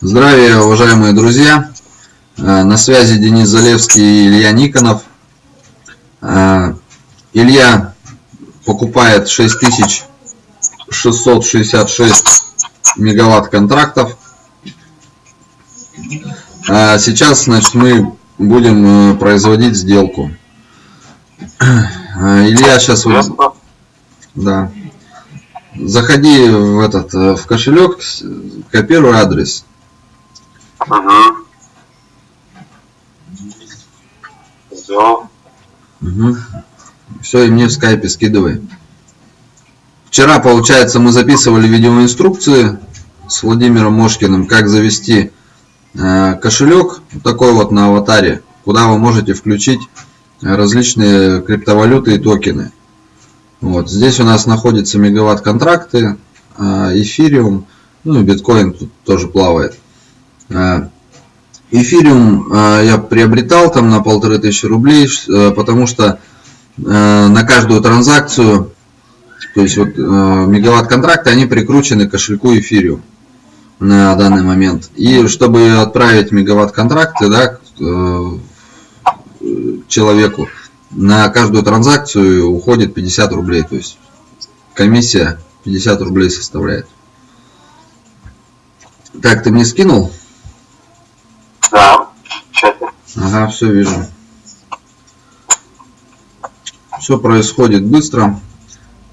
Здравия, уважаемые друзья! Э, на связи Денис Залевский и Илья Никонов. Э, Илья покупает 6666 мегаватт контрактов. Э, сейчас значит, мы будем производить сделку. Илья сейчас... Да. Заходи в этот в кошелек, копируй адрес Угу. Сделал. Угу. Все, и мне в скайпе скидывай. Вчера, получается, мы записывали видеоинструкции с Владимиром Мошкиным, как завести э, кошелек, такой вот на аватаре, куда вы можете включить различные криптовалюты и токены. Вот. Здесь у нас находятся мегаватт контракты, э, эфириум, ну и биткоин тут тоже плавает. Э, эфириум э, я приобретал там на полторы тысячи рублей, э, потому что на каждую транзакцию, то есть вот мегаватт контракты, они прикручены к кошельку эфириум на данный момент. И чтобы отправить мегаватт контракты да, человеку, на каждую транзакцию уходит 50 рублей. То есть комиссия 50 рублей составляет. Так, ты мне скинул? Да, чате. Ага, все вижу. Все происходит быстро.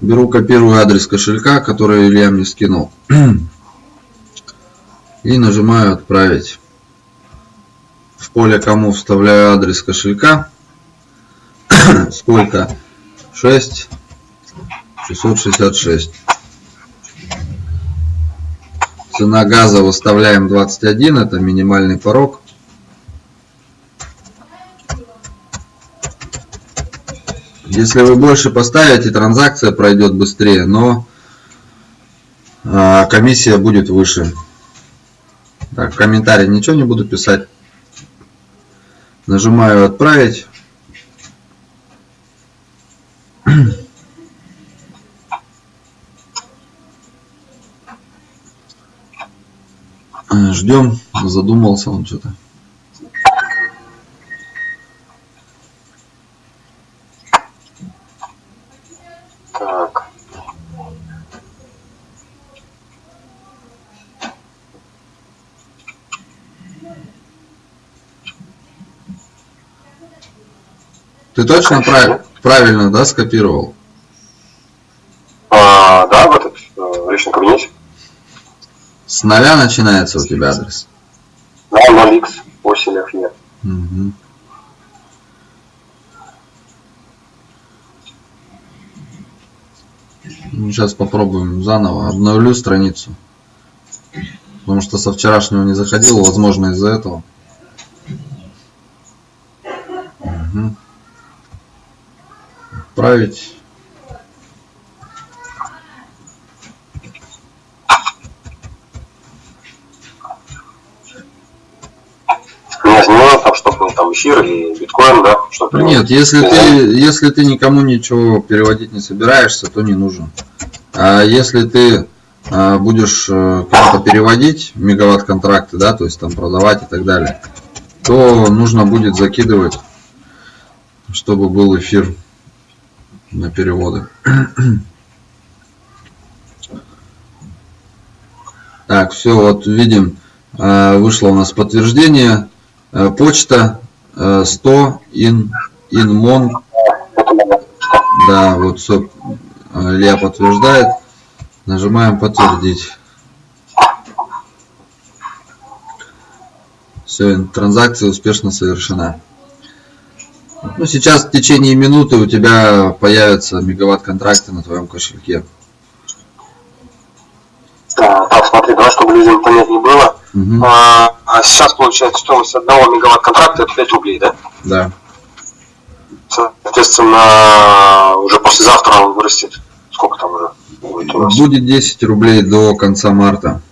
Беру, копирую адрес кошелька, который Илья мне скинул. И нажимаю отправить. В поле кому вставляю адрес кошелька. Сколько? 6 666. Цена газа выставляем 21, это минимальный порог. Если вы больше поставите, транзакция пройдет быстрее, но а, комиссия будет выше. Так, в комментарии ничего не буду писать. Нажимаю отправить. Ждем, задумался он что-то. Ты точно прав... правильно, да, скопировал? А, да, в этот в личном кабинете. С нуля начинается у тебя адрес? Да, 0x, 8 f нет. Угу. Ну, сейчас попробуем заново. Обновлю страницу. Потому что со вчерашнего не заходил, возможно, из-за этого. Угу отправить не там, чтобы там эфир и биткоин, да? Чтобы Нет, если ты, если ты никому ничего переводить не собираешься, то не нужен. А если ты а, будешь э, кому-то переводить мегаватт контракты, да, то есть там продавать и так далее, то нужно будет закидывать, чтобы был эфир на переводы. Так, все, вот видим, э, вышло у нас подтверждение. Э, почта 100 in, inmon. Да, вот все, Илья подтверждает. Нажимаем подтвердить. Все, транзакция успешно совершена. Ну, сейчас в течение минуты у тебя появятся мегаватт контракты на твоем кошельке. Так, так смотри, давай, чтобы людям понятнее было. Угу. А, а сейчас получается стоимость одного мегаватт контракта это 5 рублей, да? Да. Соответственно, уже послезавтра он вырастет. Сколько там уже будет у нас? Будет 10 рублей до конца марта.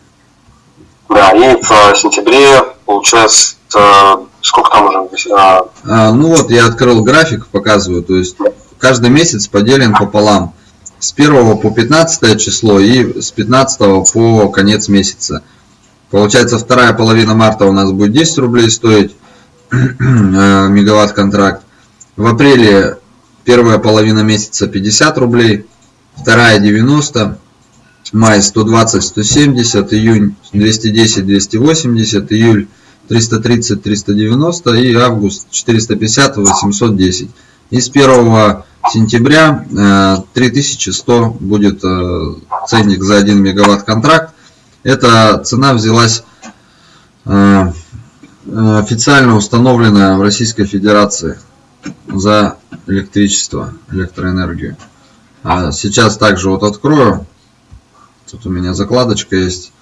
Да, и в сентябре получается сколько там уже? А... А, ну вот я открыл график, показываю, то есть каждый месяц поделен пополам. С 1 по 15 число и с 15 по конец месяца. Получается, вторая половина марта у нас будет 10 рублей стоить э, мегаватт контракт. В апреле первая половина месяца 50 рублей, вторая 90, май 120, 170, июнь 210, 280, июль 330, 390 и август 450, 810. И с 1 сентября 3100 э, будет э, ценник за 1 мегаватт контракт. Эта цена взялась э, официально установленная в Российской Федерации за электричество, электроэнергию. А сейчас также вот открою. Тут у меня закладочка есть.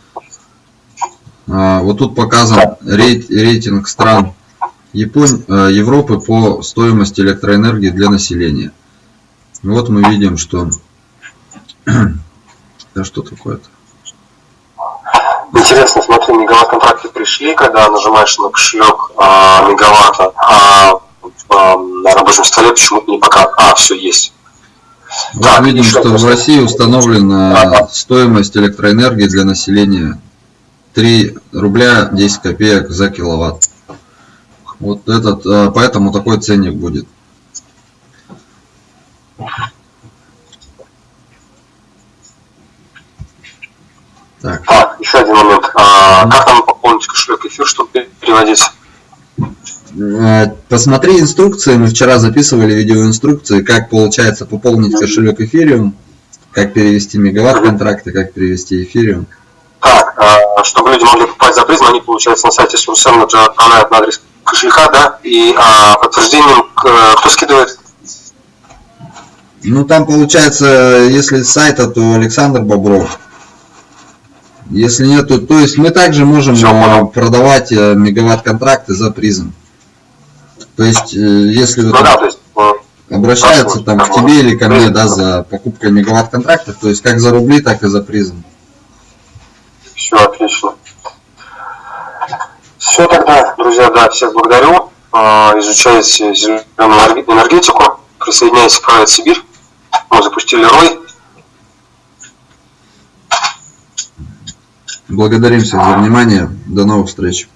А, вот тут показан рейтинг стран Японь, Европы по стоимости электроэнергии для населения. Вот мы видим, что... Да что такое-то? Интересно, смотри, мегаватт контракты пришли, когда нажимаешь на кошелек а, мегаватта, а, а на рабочем столе почему-то не пока. А, все есть. Вот видим, что в России установлена стоимость электроэнергии для населения 3 рубля 10 копеек за киловатт. Вот этот, а, поэтому такой ценник будет. Так. А, еще один момент. А, как нам пополнить кошелек эфир, чтобы переводить? Э, посмотри инструкции. Мы вчера записывали видеоинструкции, как получается пополнить кошелек эфириум, как перевести мегаватт контракты, как перевести эфириум. Так, а, чтобы люди могли попасть за призм, они, получается, на сайте Сурсен отправляют на адрес кошелька, да, и а, подтверждением, кто скидывает ну, там получается, если с сайта, то Александр Бобров. Если нет, то, то есть мы также можем Все, э, продавать э, мегаватт-контракты за призм. То есть, э, если ну, да, то есть, обращаются там к тебе или ко мне, да, за покупкой мегаватт-контрактов, то есть как за рубли, так и за призм. Все, отлично. Все тогда, друзья, да, всех благодарю. Изучайте зеленую энергетику, присоединяйтесь к проект Сибирь. Мы запустили рой. Благодарим всех за внимание. До новых встреч.